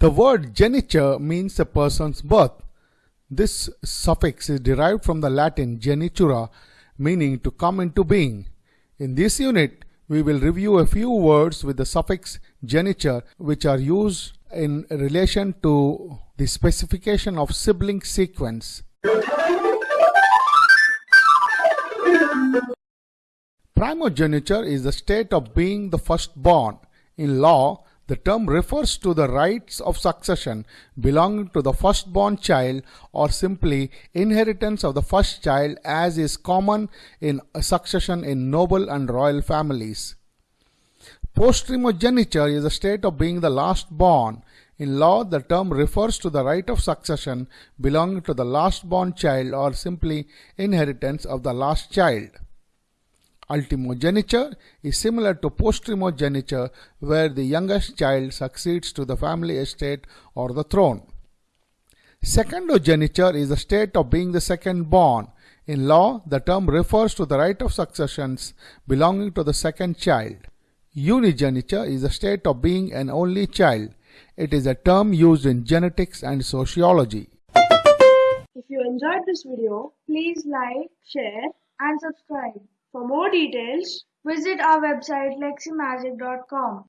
The word geniture means a person's birth. This suffix is derived from the Latin genitura, meaning to come into being. In this unit, we will review a few words with the suffix geniture which are used in relation to the specification of sibling sequence. Primogeniture is the state of being the firstborn. In law, the term refers to the rights of succession belonging to the firstborn child or simply inheritance of the first child as is common in succession in noble and royal families. Postremogeniture is the state of being the last born. In law, the term refers to the right of succession belonging to the last born child or simply inheritance of the last child. Ultimogeniture is similar to postremogeniture where the youngest child succeeds to the family estate or the throne. Secondogeniture is the state of being the second born. In law, the term refers to the right of successions belonging to the second child. Unigeniture is the state of being an only child. It is a term used in genetics and sociology. If you enjoyed this video, please like, share and subscribe. For more details, visit our website leximagic.com.